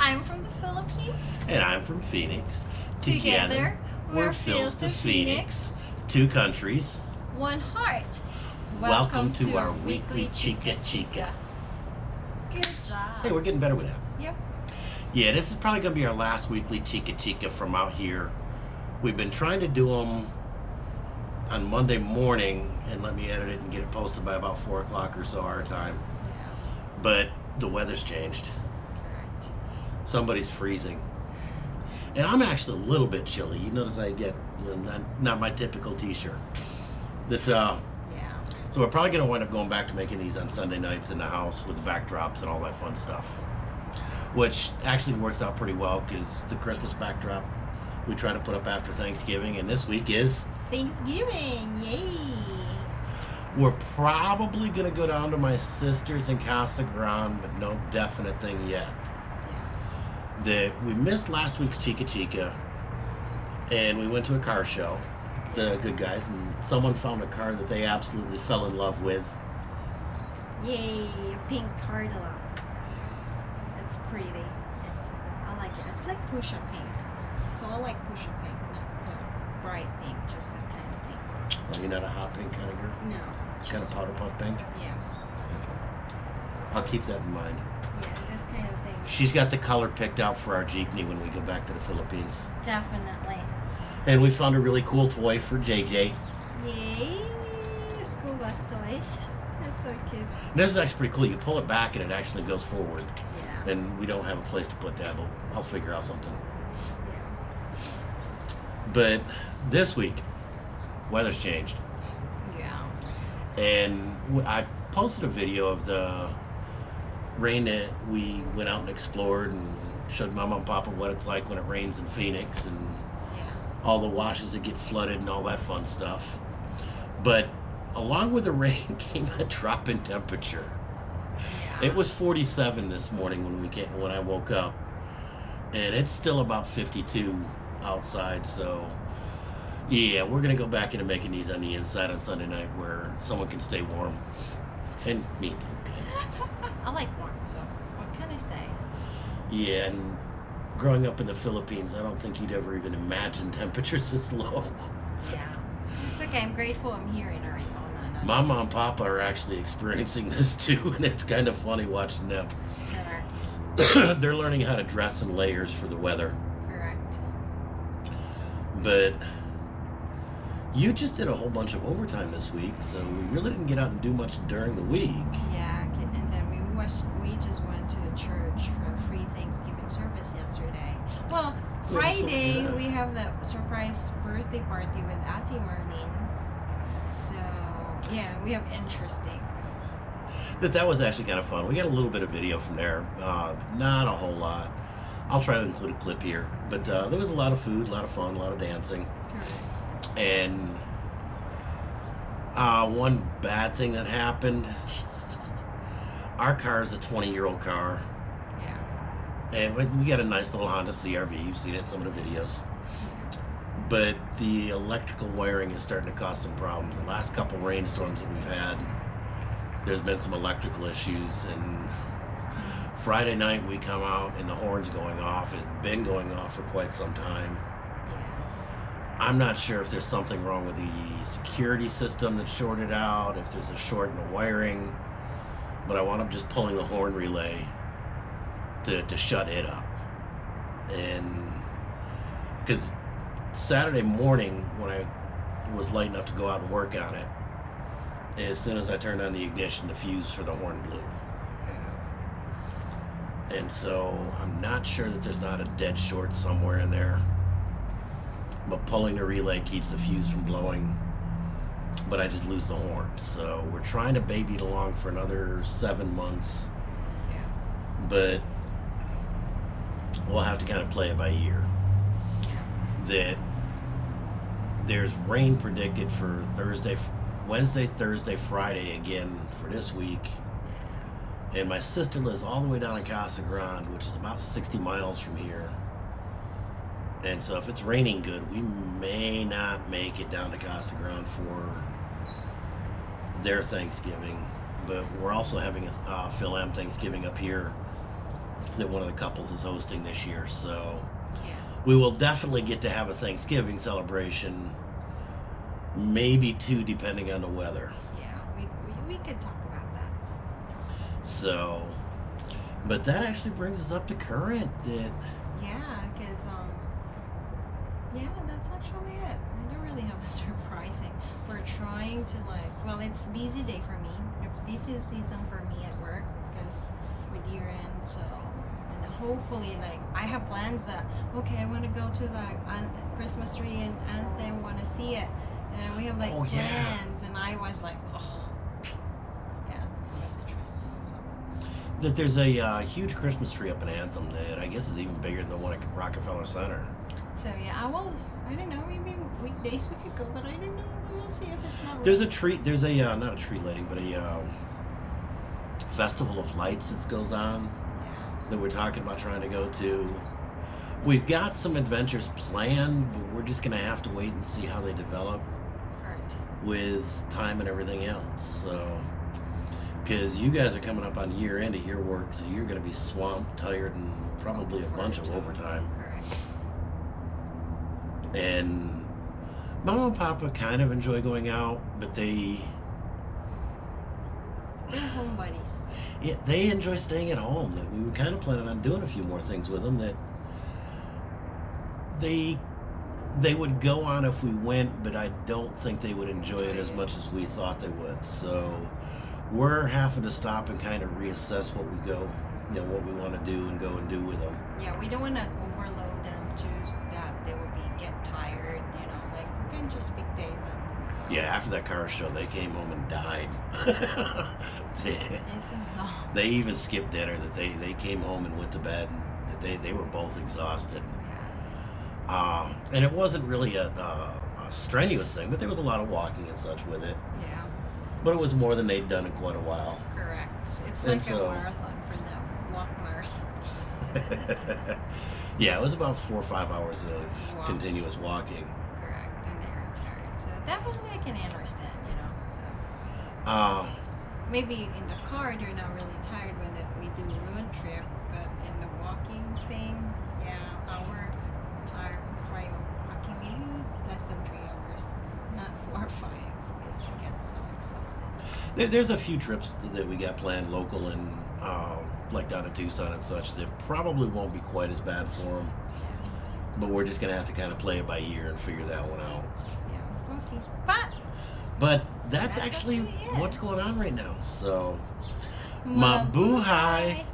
I'm from the Philippines. And I'm from Phoenix. Together, we're Feels to Phoenix. Two countries. One heart. Welcome, to, our weekly Chika Chika. Good job. Hey, we're getting better with that. Yep. Yeah, this is probably going to be our last weekly Chika Chika from out here. We've been trying to do them on Monday morning and let me edit it and get it posted by about 4 o'clock or so our time. Yeah, But the weather's changed. Somebody's freezing. And I'm actually a little bit chilly. You notice I get you know, not, not my typical t-shirt. That uh, Yeah. so we're probably gonna wind up going back to making these on Sunday nights in the house with the backdrops and all that fun stuff. Which actually works out pretty well because the Christmas backdrop we try to put up after Thanksgiving, and this week is Thanksgiving. Yay. we're probably gonna go down to my sister's in Casa Grande, but no definite thing yet. That we missed last week's Chika Chika, and we went to a car show, the good guys, and someone found a car that they absolutely fell in love with. Yay. A pink Cardinal. It's pretty. It's. I like it. It's like Pusha pink. So I like Pusha pink, not bright pink, just this kind of pink. Are you're not a hot pink kind of girl? No. Kind of powder puff pink? yeah. Okay. I'll keep that in mind. Yeah. This kind of thing. She's got the color picked out for our jeepney when we go back to the Philippines. Definitely. And we found a really cool toy for JJ. Yay! School bus toy. That's so cute. And this is actually pretty cool. You pull it back and it actually goes forward. Yeah. And we don't have a place to put that, but I'll figure out something. Yeah. But this week, weather's changed. Yeah. and I posted a video of the rain that we went out and explored and showed Mama and Papa what it's like when it rains in Phoenix and Yeah. all the washes that get flooded and all that fun stuff. But along with the rain came a drop in temperature. Yeah. It was 47 this morning when we came, when I woke up, and it's still about 52 outside. So, yeah, we're gonna go back into making these on the inside on Sunday night where someone can stay warm, and me too. I like warm, so what can I say? Yeah, and growing up in the Philippines, I don't think you'd ever even imagine temperatures this low. Yeah. It's okay. I'm grateful I'm here in Arizona. not- Mama and Papa are actually experiencing this too, and it's kind of funny watching them. Correct. They're learning how to dress in layers for the weather. Correct. But you just did a whole bunch of overtime this week, so we really didn't get out and do much during the week. Yeah. And then we watched, we just went to the church for a free Thanksgiving service yesterday. Well, Yeah, Friday so- we have the surprise birthday party with Ate Marlene. So yeah, we have interesting. That that was actually kind of fun. We got a little bit of video from there, uh, not a whole lot. I'll try to include a clip here, but uh, there was a lot of food, a lot of fun, a lot of dancing, Correct. And uh, one bad thing that happened. Our car is a 20-year-old car, Yeah. and we we got a nice little Honda CRV. You've seen it in some of the videos. but the electrical wiring is starting to cause some problems. The last couple rainstorms that we've had, there's been some electrical issues, and Friday night we come out and the horn's going off. It's been going off for quite some time. I'm not sure if there's something wrong with the security system that's shorted out, if there's a short in the wiring, but I wound up just pulling the horn relay to, to shut it up. And because Saturday morning when I was light enough to go out and work on it, as soon as I turned on the ignition, the fuse for the horn blew. And so I'm not sure that there's not a dead short somewhere in there. But pulling the relay keeps the fuse from blowing. But I just lose the horn. So we're trying to baby it along for another seven months. Yeah. But we'll have to kind of play it by ear. That there's rain predicted for Thursday, Wednesday, Thursday, Friday again for this week. And my sister lives all the way down in Casa Grande, which is about 60 miles from here. And so if it's raining good, we may not make it down to Casa Grande for their Thanksgiving. But we're also having a uh, Fil-Am Thanksgiving up here that one of the couples is hosting this year. So Yeah. we will definitely get to have a Thanksgiving celebration, maybe two, depending on the weather. Yeah. We, we, we could talk about that. So, but that actually brings us up to current. That Yeah, because um, yeah, that's actually it. I don't really have a surprising. We're trying to like, well, it's busy day for me. It's busy season for me at work because with year end. So, and hopefully, like, I have plans that okay, I want to go to the Christmas tree and Anthem, want to see it, and we have like Oh, yeah. plans. And I was like, oh, yeah, it was interesting. So. that there's a uh, huge Christmas tree up in Anthem that I guess is even bigger than the one at Rockefeller Center. So yeah, I will. I don't know. Maybe weekdays we could go, but I don't know. We'll see if it's not. There's a tree. There's a uh, not a tree lighting, but a um, festival of lights that goes on Yeah. that we're talking about trying to go to. We've got some adventures planned, but we're just gonna have to wait and see how they develop Correct. with time and everything else. So, because you guys are coming up on year end of your work, so you're gonna be swamped, tired, and probably a bunch of overtime. Correct. And mom and Papa kind of enjoy going out, but they They're home buddies. yeah, they enjoy staying at home. That we were kind of planning on doing a few more things with them that they they would go on if we went, but I don't think they would enjoy it as much as we thought they would. So we're having to stop and kind of reassess what we go, you know, what we want to do and go and do with them. Yeah, we don't want to overload them to that they will be get tired. You know, like we can just pick days and. Go. Yeah, after that car show, they came home and died. they, they even skipped dinner. That they they came home and went to bed. And that they they were both exhausted. Yeah. Um, and it wasn't really a, a, a strenuous thing, but there was a lot of walking and such with it. Yeah. But it was more than they'd done in quite a while. Correct. It's And like so- a marathon for them. Walk marathon. yeah, it was about four or five hours of Wow. continuous walking. Correct. And they're tired. So definitely I can understand. You know. So. Uh, maybe in the car they're not really tired when that we do a road trip, but in the walking thing, yeah, our time frame of walking maybe less than three hours, not four or five, because we get so exhausted. there, there's a few trips that we got planned local and uh, like down to Tucson and such that probably won't be quite as bad for them. But we're just gonna have to kind of play it by ear and figure that one out. Yeah, we'll see. But But that's, That's actually actually what's going on right now. So, Mabuhay.